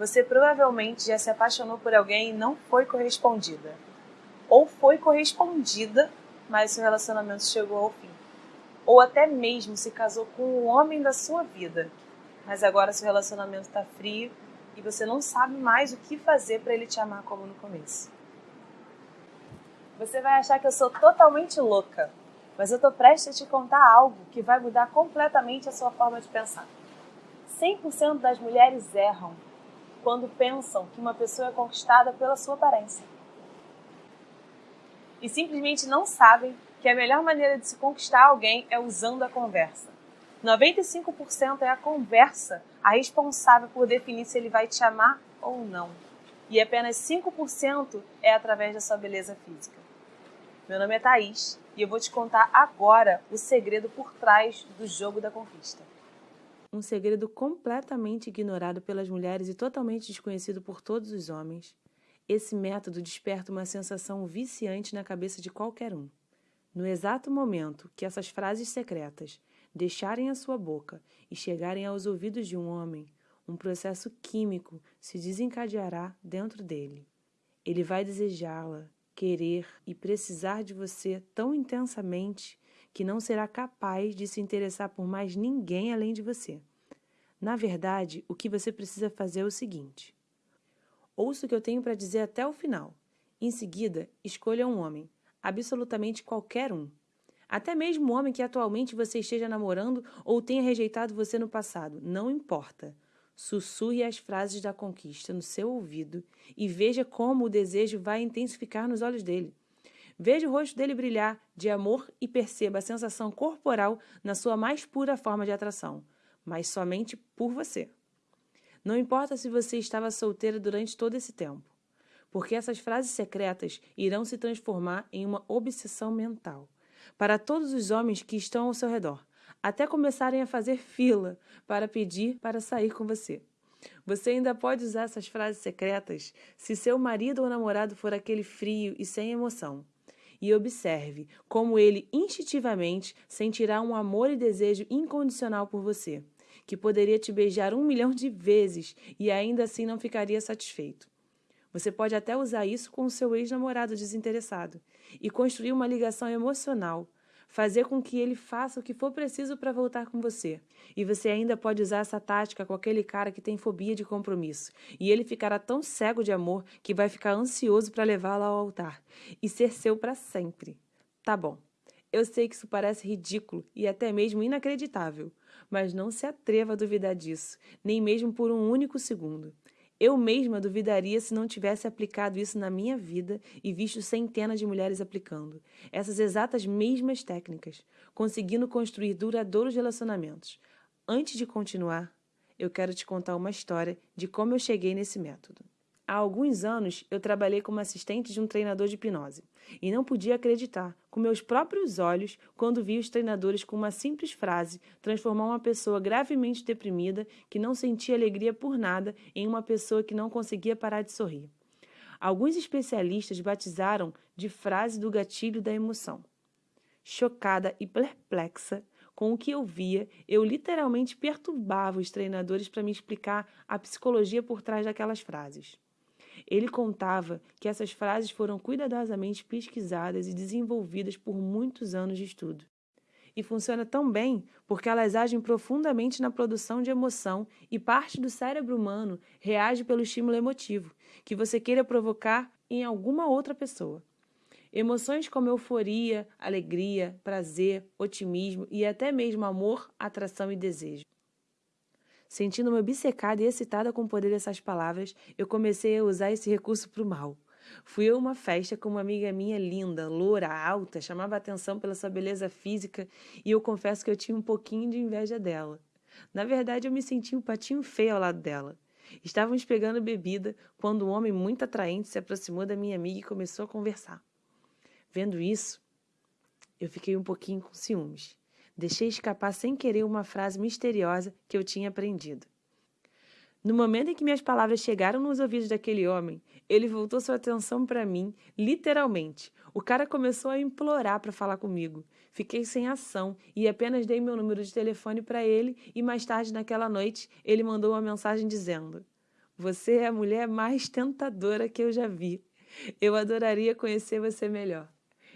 você provavelmente já se apaixonou por alguém e não foi correspondida. Ou foi correspondida, mas seu relacionamento chegou ao fim. Ou até mesmo se casou com o homem da sua vida, mas agora seu relacionamento está frio e você não sabe mais o que fazer para ele te amar como no começo. Você vai achar que eu sou totalmente louca, mas eu estou prestes a te contar algo que vai mudar completamente a sua forma de pensar. 100% das mulheres erram quando pensam que uma pessoa é conquistada pela sua aparência. E simplesmente não sabem que a melhor maneira de se conquistar alguém é usando a conversa. 95% é a conversa a responsável por definir se ele vai te amar ou não. E apenas 5% é através da sua beleza física. Meu nome é Thaís e eu vou te contar agora o segredo por trás do jogo da conquista um segredo completamente ignorado pelas mulheres e totalmente desconhecido por todos os homens. Esse método desperta uma sensação viciante na cabeça de qualquer um. No exato momento que essas frases secretas deixarem a sua boca e chegarem aos ouvidos de um homem, um processo químico se desencadeará dentro dele. Ele vai desejá-la, querer e precisar de você tão intensamente que não será capaz de se interessar por mais ninguém além de você. Na verdade, o que você precisa fazer é o seguinte: ouça o que eu tenho para dizer até o final. Em seguida, escolha um homem, absolutamente qualquer um. Até mesmo um homem que atualmente você esteja namorando ou tenha rejeitado você no passado, não importa. Sussurre as frases da conquista no seu ouvido e veja como o desejo vai intensificar nos olhos dele. Veja o rosto dele brilhar de amor e perceba a sensação corporal na sua mais pura forma de atração, mas somente por você. Não importa se você estava solteira durante todo esse tempo, porque essas frases secretas irão se transformar em uma obsessão mental para todos os homens que estão ao seu redor, até começarem a fazer fila para pedir para sair com você. Você ainda pode usar essas frases secretas se seu marido ou namorado for aquele frio e sem emoção e observe como ele instintivamente sentirá um amor e desejo incondicional por você, que poderia te beijar um milhão de vezes e ainda assim não ficaria satisfeito. Você pode até usar isso com o seu ex-namorado desinteressado e construir uma ligação emocional fazer com que ele faça o que for preciso para voltar com você. E você ainda pode usar essa tática com aquele cara que tem fobia de compromisso. E ele ficará tão cego de amor que vai ficar ansioso para levá-la ao altar e ser seu para sempre. Tá bom. Eu sei que isso parece ridículo e até mesmo inacreditável, mas não se atreva a duvidar disso, nem mesmo por um único segundo. Eu mesma duvidaria se não tivesse aplicado isso na minha vida e visto centenas de mulheres aplicando essas exatas mesmas técnicas, conseguindo construir duradouros relacionamentos. Antes de continuar, eu quero te contar uma história de como eu cheguei nesse método. Há alguns anos, eu trabalhei como assistente de um treinador de hipnose e não podia acreditar, com meus próprios olhos, quando vi os treinadores com uma simples frase transformar uma pessoa gravemente deprimida, que não sentia alegria por nada, em uma pessoa que não conseguia parar de sorrir. Alguns especialistas batizaram de frase do gatilho da emoção. Chocada e perplexa com o que eu via, eu literalmente perturbava os treinadores para me explicar a psicologia por trás daquelas frases. Ele contava que essas frases foram cuidadosamente pesquisadas e desenvolvidas por muitos anos de estudo. E funciona tão bem porque elas agem profundamente na produção de emoção e parte do cérebro humano reage pelo estímulo emotivo que você queira provocar em alguma outra pessoa. Emoções como euforia, alegria, prazer, otimismo e até mesmo amor, atração e desejo. Sentindo-me obcecada e excitada com o poder dessas palavras, eu comecei a usar esse recurso para o mal. Fui a uma festa com uma amiga minha linda, loura, alta, chamava atenção pela sua beleza física e eu confesso que eu tinha um pouquinho de inveja dela. Na verdade, eu me sentia um patinho feio ao lado dela. Estávamos pegando bebida quando um homem muito atraente se aproximou da minha amiga e começou a conversar. Vendo isso, eu fiquei um pouquinho com ciúmes. Deixei escapar sem querer uma frase misteriosa que eu tinha aprendido. No momento em que minhas palavras chegaram nos ouvidos daquele homem, ele voltou sua atenção para mim, literalmente. O cara começou a implorar para falar comigo. Fiquei sem ação e apenas dei meu número de telefone para ele e mais tarde naquela noite ele mandou uma mensagem dizendo: Você é a mulher mais tentadora que eu já vi. Eu adoraria conhecer você melhor.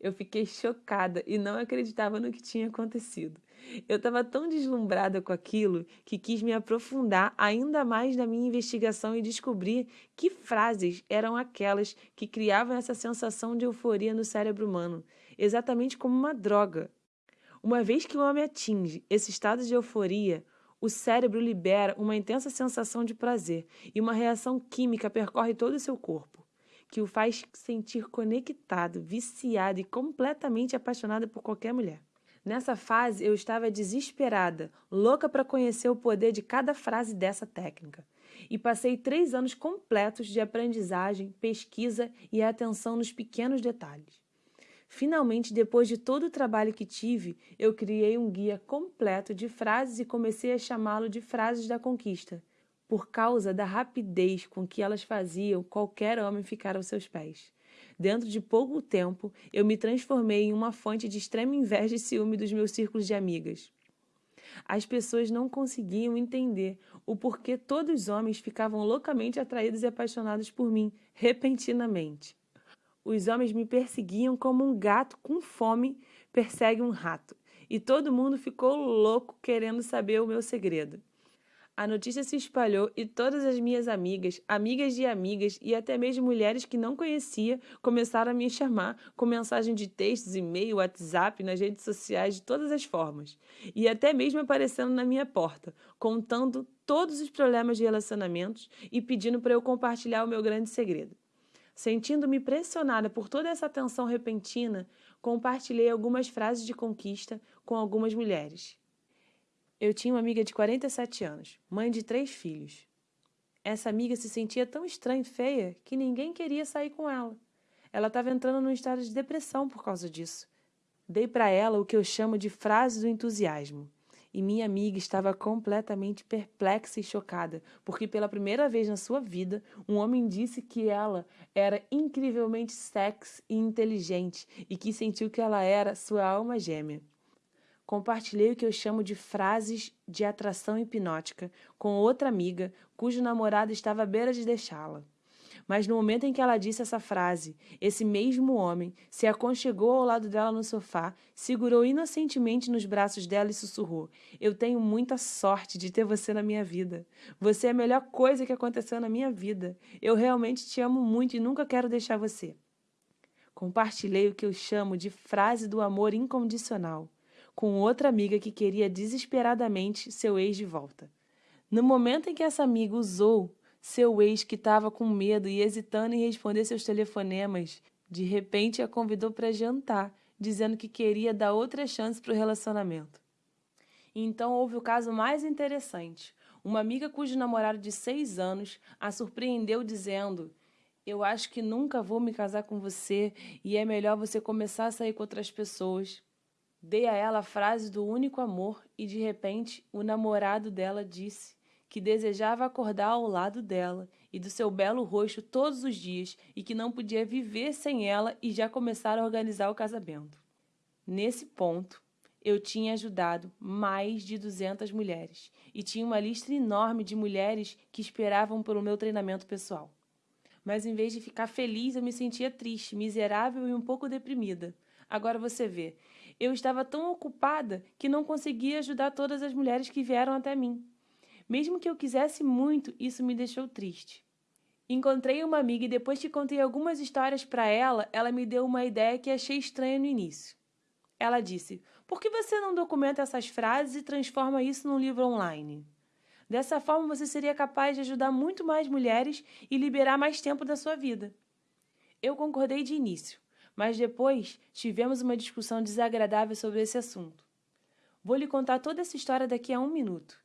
Eu fiquei chocada e não acreditava no que tinha acontecido. Eu estava tão deslumbrada com aquilo que quis me aprofundar ainda mais na minha investigação e descobrir que frases eram aquelas que criavam essa sensação de euforia no cérebro humano, exatamente como uma droga. Uma vez que o homem atinge esse estado de euforia, o cérebro libera uma intensa sensação de prazer e uma reação química percorre todo o seu corpo, que o faz sentir conectado, viciado e completamente apaixonado por qualquer mulher. Nessa fase, eu estava desesperada, louca para conhecer o poder de cada frase dessa técnica. E passei três anos completos de aprendizagem, pesquisa e atenção nos pequenos detalhes. Finalmente, depois de todo o trabalho que tive, eu criei um guia completo de frases e comecei a chamá-lo de Frases da Conquista, por causa da rapidez com que elas faziam qualquer homem ficar aos seus pés. Dentro de pouco tempo, eu me transformei em uma fonte de extrema inveja e ciúme dos meus círculos de amigas. As pessoas não conseguiam entender o porquê todos os homens ficavam loucamente atraídos e apaixonados por mim, repentinamente. Os homens me perseguiam como um gato com fome persegue um rato, e todo mundo ficou louco querendo saber o meu segredo. A notícia se espalhou e todas as minhas amigas, amigas de amigas e até mesmo mulheres que não conhecia começaram a me chamar com mensagem de textos, e-mail, WhatsApp, nas redes sociais, de todas as formas. E até mesmo aparecendo na minha porta, contando todos os problemas de relacionamentos e pedindo para eu compartilhar o meu grande segredo. Sentindo-me pressionada por toda essa atenção repentina, compartilhei algumas frases de conquista com algumas mulheres. Eu tinha uma amiga de 47 anos, mãe de três filhos. Essa amiga se sentia tão estranha e feia que ninguém queria sair com ela. Ela estava entrando num estado de depressão por causa disso. Dei para ela o que eu chamo de frase do entusiasmo. E minha amiga estava completamente perplexa e chocada, porque pela primeira vez na sua vida, um homem disse que ela era incrivelmente sexy e inteligente e que sentiu que ela era sua alma gêmea. Compartilhei o que eu chamo de frases de atração hipnótica com outra amiga cujo namorado estava à beira de deixá-la. Mas no momento em que ela disse essa frase, esse mesmo homem se aconchegou ao lado dela no sofá, segurou inocentemente nos braços dela e sussurrou: Eu tenho muita sorte de ter você na minha vida. Você é a melhor coisa que aconteceu na minha vida. Eu realmente te amo muito e nunca quero deixar você. Compartilhei o que eu chamo de frase do amor incondicional com outra amiga que queria desesperadamente seu ex de volta. No momento em que essa amiga usou seu ex, que estava com medo e hesitando em responder seus telefonemas, de repente a convidou para jantar, dizendo que queria dar outra chance para o relacionamento. Então houve o caso mais interessante. Uma amiga cujo namorado de seis anos a surpreendeu dizendo: Eu acho que nunca vou me casar com você e é melhor você começar a sair com outras pessoas. Dei a ela a frase do único amor e de repente o namorado dela disse que desejava acordar ao lado dela e do seu belo rosto todos os dias e que não podia viver sem ela e já começar a organizar o casamento. Nesse ponto, eu tinha ajudado mais de 200 mulheres e tinha uma lista enorme de mulheres que esperavam pelo meu treinamento pessoal. Mas em vez de ficar feliz, eu me sentia triste, miserável e um pouco deprimida. Agora você vê, eu estava tão ocupada que não conseguia ajudar todas as mulheres que vieram até mim. Mesmo que eu quisesse muito, isso me deixou triste. Encontrei uma amiga e depois que contei algumas histórias para ela, ela me deu uma ideia que achei estranha no início. Ela disse: Por que você não documenta essas frases e transforma isso num livro online? Dessa forma, você seria capaz de ajudar muito mais mulheres e liberar mais tempo da sua vida. Eu concordei de início, mas depois tivemos uma discussão desagradável sobre esse assunto. Vou lhe contar toda essa história daqui a um minuto.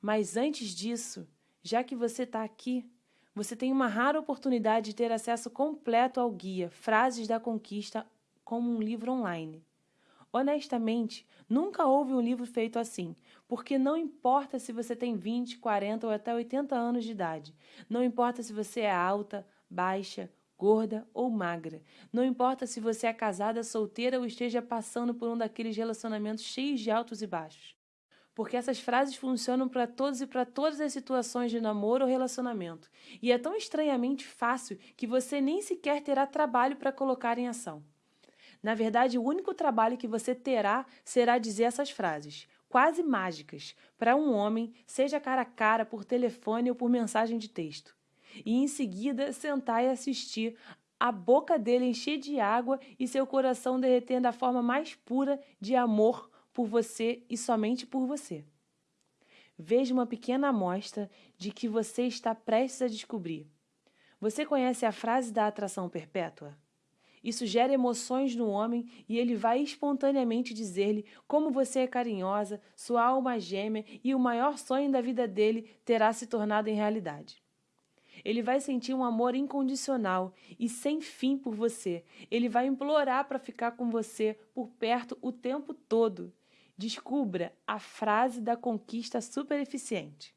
Mas antes disso, já que você está aqui, você tem uma rara oportunidade de ter acesso completo ao guia Frases da Conquista como um livro online. Honestamente, nunca houve um livro feito assim, porque não importa se você tem 20, 40 ou até 80 anos de idade, não importa se você é alta, baixa, gorda ou magra. Não importa se você é casada, solteira ou esteja passando por um daqueles relacionamentos cheios de altos e baixos. porque essas frases funcionam para todos e para todas as situações de namoro ou relacionamento. E é tão estranhamente fácil que você nem sequer terá trabalho para colocar em ação. Na verdade, o único trabalho que você terá será dizer essas frases, quase mágicas, para um homem, seja cara a cara, por telefone ou por mensagem de texto. E em seguida sentar e assistir a boca dele encher de água e seu coração derreter da forma mais pura de amor por você e somente por você. Veja uma pequena amostra de que você está prestes a descobrir. Você conhece a frase da atração perpétua? Isso gera emoções no homem e ele vai espontaneamente dizer-lhe como você é carinhosa, sua alma gêmea e o maior sonho da vida dele terá se tornado em realidade. Ele vai sentir um amor incondicional e sem fim por você. Ele vai implorar para ficar com você por perto o tempo todo. Descubra a frase da conquista super eficiente.